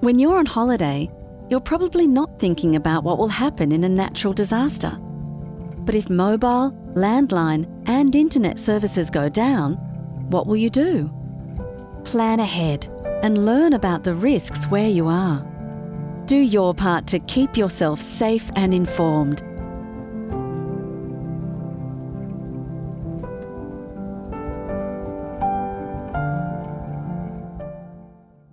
When you're on holiday, you're probably not thinking about what will happen in a natural disaster. But if mobile, landline, and internet services go down, what will you do? Plan ahead and learn about the risks where you are. Do your part to keep yourself safe and informed